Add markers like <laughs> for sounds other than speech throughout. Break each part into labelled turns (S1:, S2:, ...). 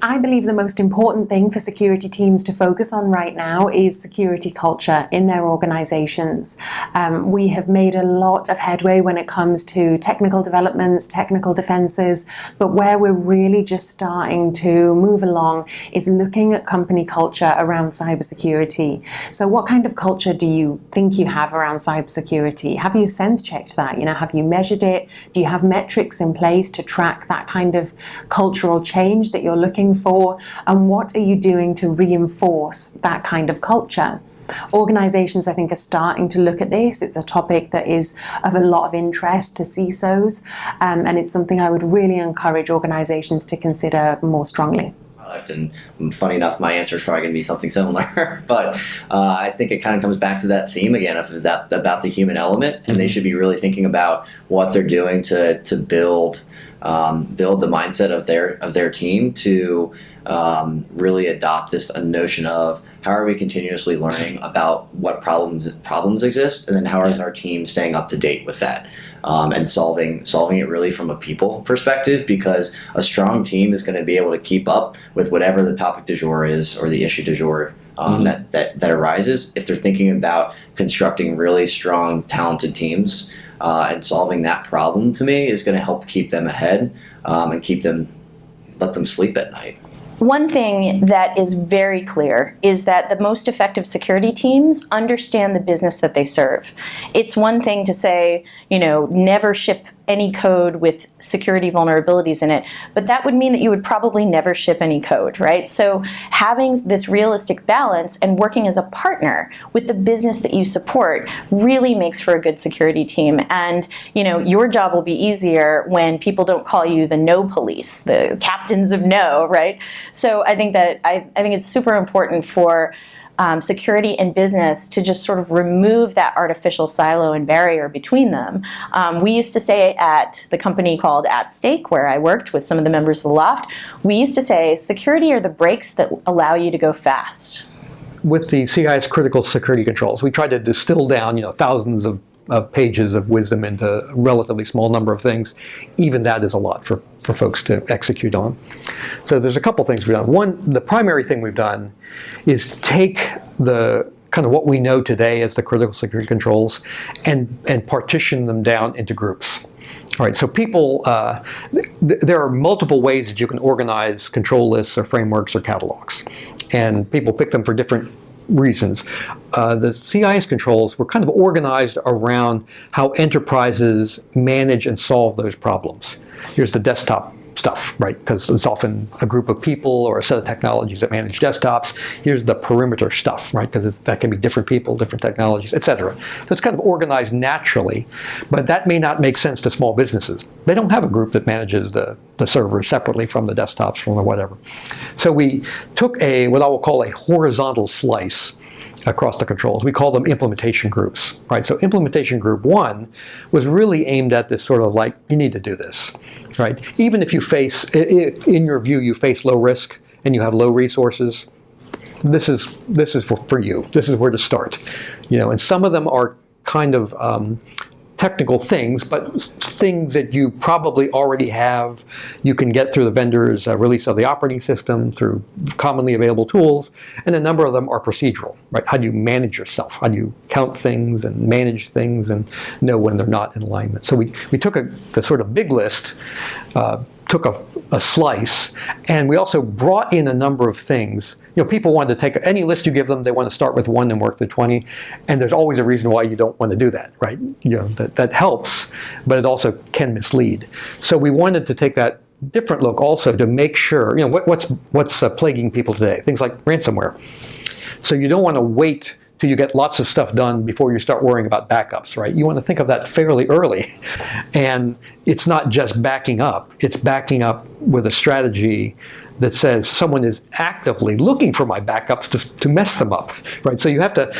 S1: I believe the most important thing for security teams to focus on right now is security culture in their organizations. Um, we have made a lot of headway when it comes to technical developments, technical defenses, but where we're really just starting to move along is looking at company culture around cybersecurity. So what kind of culture do you think you have around cybersecurity? Have you sense checked that? You know, have you measured it? Do you have metrics in place to track that kind of cultural change that you're looking looking for and what are you doing to reinforce that kind of culture. Organizations, I think, are starting to look at this. It's a topic that is of a lot of interest to CISOs, um, and it's something I would really encourage organizations to consider more strongly
S2: and funny enough my answer is probably going to be something similar <laughs> but uh, i think it kind of comes back to that theme again of that about the human element and they mm-hmm. should be really thinking about what they're doing to to build um, build the mindset of their of their team to um, really adopt this notion of how are we continuously learning about what problems problems exist, and then how is our team staying up to date with that um, and solving solving it really from a people perspective because a strong team is going to be able to keep up with whatever the topic du jour is or the issue du jour um, mm-hmm. that, that that arises if they're thinking about constructing really strong talented teams uh, and solving that problem to me is going to help keep them ahead um, and keep them let them sleep at night.
S3: One thing that is very clear is that the most effective security teams understand the business that they serve. It's one thing to say, you know, never ship any code with security vulnerabilities in it, but that would mean that you would probably never ship any code, right? So having this realistic balance and working as a partner with the business that you support really makes for a good security team. And you know, your job will be easier when people don't call you the no police, the captains of no, right? So I think that I, I think it's super important for um, security and business to just sort of remove that artificial silo and barrier between them. Um, we used to say at the company called At Stake, where I worked with some of the members of the L0pht, we used to say security are the brakes that allow you to go fast.
S4: With the CIS critical security controls, we tried to distill down you know thousands of of pages of wisdom into a relatively small number of things, even that is a lot for, for folks to execute on. So there's a couple things we've done. One, the primary thing we've done is take the kind of what we know today as the critical security controls and, and partition them down into groups. All right, so people, uh, th there are multiple ways that you can organize control lists or frameworks or catalogs. And people pick them for different reasons. Uh, the CIS controls were kind of organized around how enterprises manage and solve those problems. Here's the desktop stuff, right? Because it's often a group of people or a set of technologies that manage desktops. Here's the perimeter stuff, right? Because that can be different people, different technologies, etc. So it's kind of organized naturally, but that may not make sense to small businesses. They don't have a group that manages the, the servers separately from the desktops, from the whatever. So we took a, what I will call a horizontal slice across the controls. We call them implementation groups, right? So implementation group one was really aimed at this sort of like, you need to do this, right? Even if you face, if in your view, you face low risk and you have low resources, this is this is for, for you. This is where to start, you know. And some of them are kind of um, technical things, but things that you probably already have. You can get through the vendor's uh, release of the operating system, through commonly available tools, and a number of them are procedural, right? How do you manage yourself? How do you count things and manage things and know when they're not in alignment? So we, we took a, the sort of big list, uh, took a, a, slice, and we also brought in a number of things. You know, people wanted to take any list you give them, they want to start with one and work to 20, and there's always a reason why you don't want to do that, right? You know, that, that helps, but it also can mislead. So we wanted to take that different look also to make sure, you know, what, what's, what's uh, plaguing people today? Things like ransomware. So you don't want to wait till you get lots of stuff done before you start worrying about backups, right? You want to think of that fairly early. <laughs> And it's not just backing up, it's backing up with a strategy that says someone is actively looking for my backups to, to mess them up, right? So you have to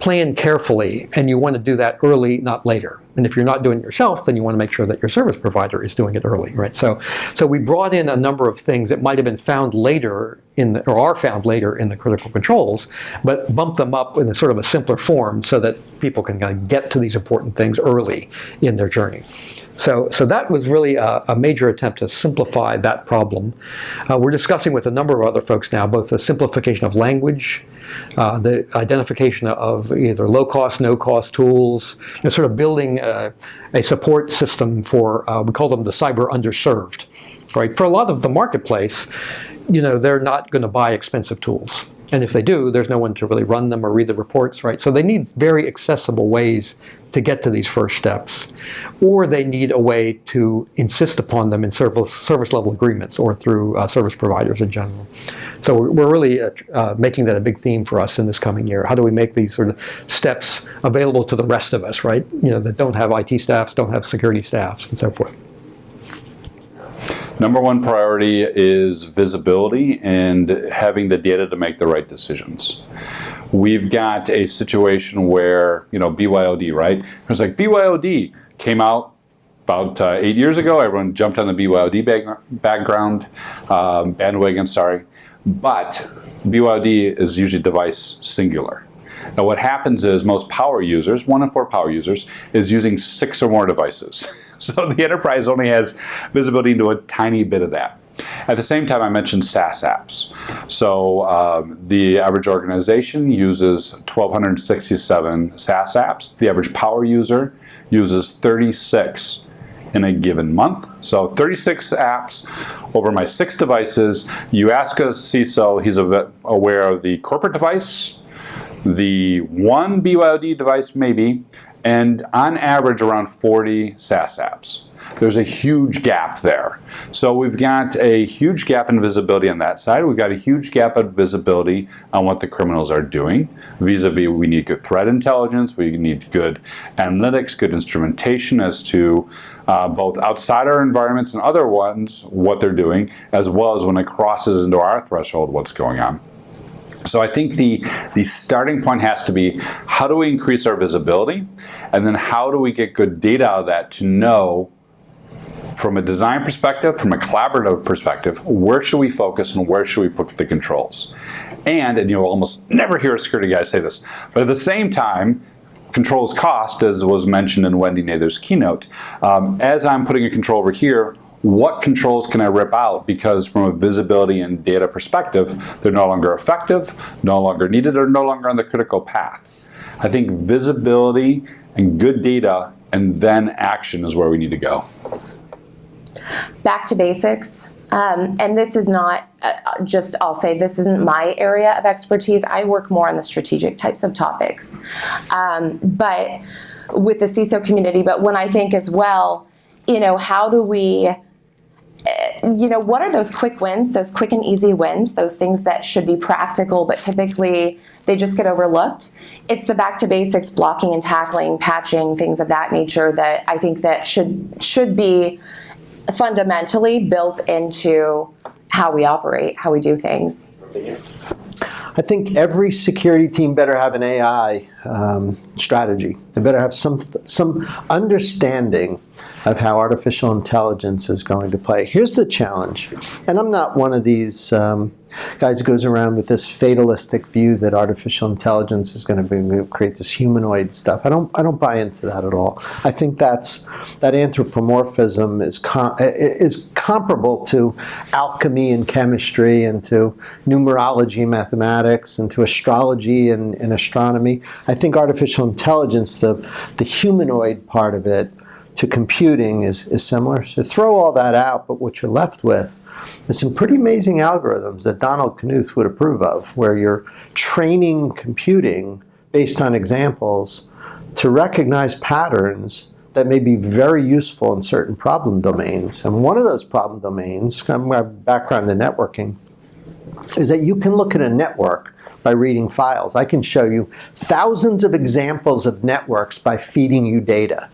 S4: plan carefully and you want to do that early, not later. And if you're not doing it yourself, then you want to make sure that your service provider is doing it early, right? So, so we brought in a number of things that might have been found later in the, or are found later in the critical controls, but bump them up in a sort of a simpler form so that people can kind of get to these important things early in their journey. So, so that was really a, a major attempt to simplify that problem. Uh, we're discussing with a number of other folks now both the simplification of language, uh, the identification of either low-cost, no-cost tools, you know, sort of building a, a support system for, uh, we call them the cyber underserved. Right? For a lot of the marketplace, you know, they're not going to buy expensive tools. And if they do, there's no one to really run them or read the reports, right? So they need very accessible ways to get to these first steps. Or they need a way to insist upon them in service, service level agreements or through uh, service providers in general. So we're, really uh, uh, making that a big theme for us in this coming year. How do we make these sort of steps available to the rest of us, right? You know, that don't have IT staffs, don't have security staffs, and so forth.
S5: Number one priority is visibility and having the data to make the right decisions. We've got a situation where, you know, BYOD, right? It was like BYOD came out about uh, eight years ago. Everyone jumped on the BYOD bag background, um, bandwagon, sorry. But BYOD is usually device singular. Now what happens is most power users, one in four power users, is using six or more devices. <laughs> <laughs> So the enterprise only has visibility into a tiny bit of that. At the same time, I mentioned SaaS apps. So um, the average organization uses 1,267 SaaS apps. The average power user uses 36 in a given month. So 36 apps over my six devices. You ask a CISO, he's aware of the corporate device, the one BYOD device maybe, and on average around 40 SaaS apps. There's a huge gap there. So we've got a huge gap in visibility on that side. We've got a huge gap of visibility on what the criminals are doing. Vis-a-vis, -vis, we need good threat intelligence, we need good analytics, good instrumentation as to uh, both outside our environments and other ones, what they're doing, as well as when it crosses into our threshold, what's going on. So I think the, the starting point has to be how do we increase our visibility and then how do we get good data out of that to know from a design perspective, from a collaborative perspective, where should we focus and where should we put the controls? And, and you'll almost never hear a security guy say this, but at the same time, controls cost, as was mentioned in Wendy Nather's keynote. Um, as I'm putting a control over here, what controls can I rip out because from a visibility and data perspective, they're no longer effective, no longer needed, or no longer on the critical path. I think visibility and good data and then action is where we need to go.
S6: Back to basics. Um, and this is not uh, just, I'll say, this isn't my area of expertise. I work more on the strategic types of topics. Um, but with the CISO community, but when I think as well, you know, how do we you know, what are those quick wins, those quick and easy wins, those things that should be practical, but typically they just get overlooked? It's the back to basics, blocking and tackling, patching, things of that nature that I think that should should be fundamentally built into how we operate, how we do things.
S7: I think every security team better have an AI um, strategy. They better have some some understanding of how artificial intelligence is going to play. Here's the challenge, and I'm not one of these um, guys goes around with this fatalistic view that artificial intelligence is going to create this humanoid stuff. I don't, I don't buy into that at all. I think that's that anthropomorphism is com is comparable to alchemy and chemistry, and to numerology, and mathematics, and to astrology and, and astronomy. I think artificial intelligence, the the humanoid part of it, to computing is, is similar. So throw all that out, but what you're left with is some pretty amazing algorithms that Donald Knuth would approve of, where you're training computing based on examples to recognize patterns that may be very useful in certain problem domains. And one of those problem domains, my background in networking, is that you can look at a network by reading files. I can show you thousands of examples of networks by feeding you data.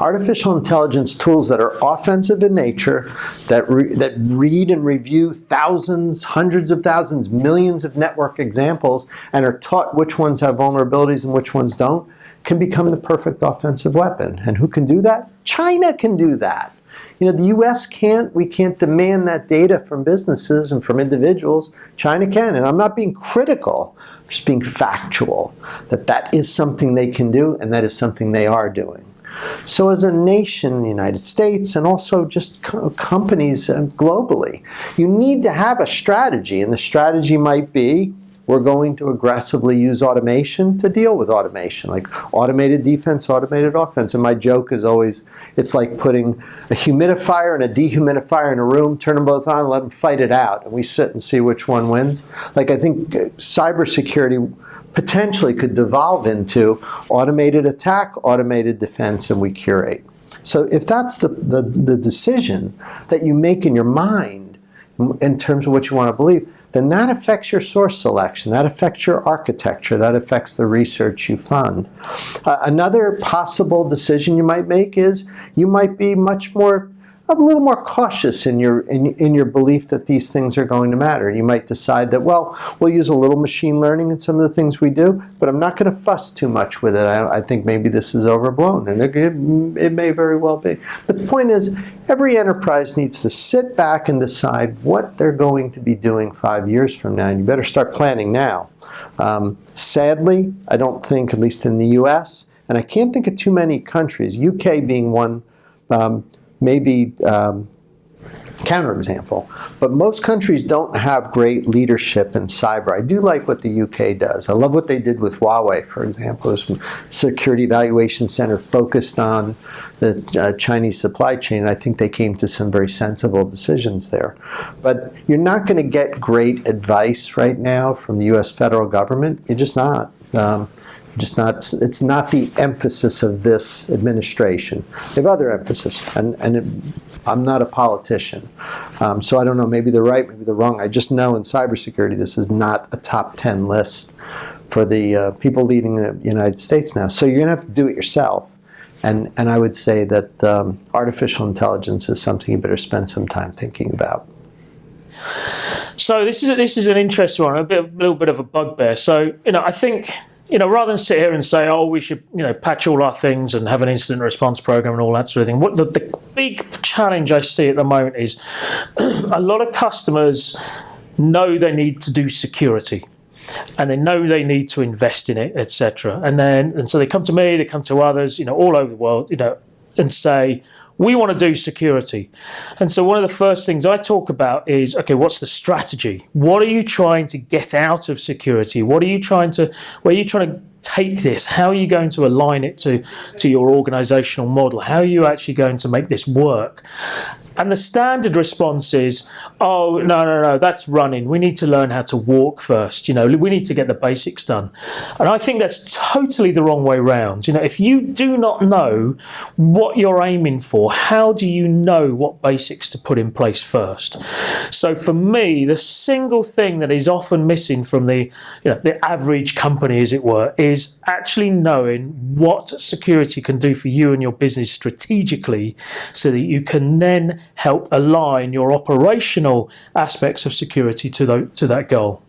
S7: Artificial intelligence tools that are offensive in nature, that, re that read and review thousands, hundreds of thousands, millions of network examples, and are taught which ones have vulnerabilities and which ones don't, can become the perfect offensive weapon. And who can do that? China can do that. You know, the U.S. can't, we can't demand that data from businesses and from individuals. China can, and I'm not being critical, I'm just being factual, that that is something they can do and that is something they are doing. So as a nation, the United States, and also just co companies uh, globally, you need to have a strategy, and the strategy might be we're going to aggressively use automation to deal with automation, like automated defense, automated offense. And my joke is always, it's like putting a humidifier and a dehumidifier in a room, turn them both on, let them fight it out, and we sit and see which one wins. Like I think uh, cybersecurity potentially could devolve into automated attack, automated defense, and we curate. So if that's the, the, the decision that you make in your mind in terms of what you want to believe, then that affects your source selection, that affects your architecture, that affects the research you fund. Uh, another possible decision you might make is you might be much more a little more cautious in your in, in your belief that these things are going to matter. You might decide that, well, we'll use a little machine learning in some of the things we do, but I'm not going to fuss too much with it. I, I think maybe this is overblown, and it, it, it may very well be. But the point is, every enterprise needs to sit back and decide what they're going to be doing five years from now, and you better start planning now. Um, sadly, I don't think, at least in the U.S., and I can't think of too many countries, UK being one, um, maybe um, counterexample. But most countries don't have great leadership in cyber. I do like what the UK does. I love what they did with Huawei, for example. This Security Evaluation Center focused on the uh, Chinese supply chain. I think they came to some very sensible decisions there. But you're not going to get great advice right now from the U.S. federal government. You're just not. Um, just not, it's not the emphasis of this administration. They have other emphasis, and, and it, I'm not a politician. Um, so I don't know, maybe they're right, maybe they're wrong. I just know in cybersecurity this is not a top 10 list for the uh, people leading the United States now. So you're going to have to do it yourself. And, and I would say that um, artificial intelligence is something you better spend some time thinking about.
S8: So this is a, this is an interesting one, a bit, a little bit of a bugbear. So you know, I think you know, rather than sit here and say, oh, we should, you know, patch all our things and have an incident response program and all that sort of thing. What the, the big challenge I see at the moment is <clears throat> a lot of customers know they need to do security and they know they need to invest in it, etc. And then, and so they come to me, they come to others, you know, all over the world, you know, and say, we want to do security. And so one of the first things I talk about is, okay, what's the strategy? What are you trying to get out of security? What are you trying to, where are you trying to take this? How are you going to align it to, to your organizational model? How are you actually going to make this work? And the standard response is, oh, no, no, no, that's running. We need to learn how to walk first. You know, we need to get the basics done. And I think that's totally the wrong way round. You know, if you do not know what you're aiming for, how do you know what basics to put in place first? So for me, the single thing that is often missing from the, you know, the average company, as it were, is actually knowing what security can do for you and your business strategically so that you can then help align your operational aspects of security to, the, to that goal.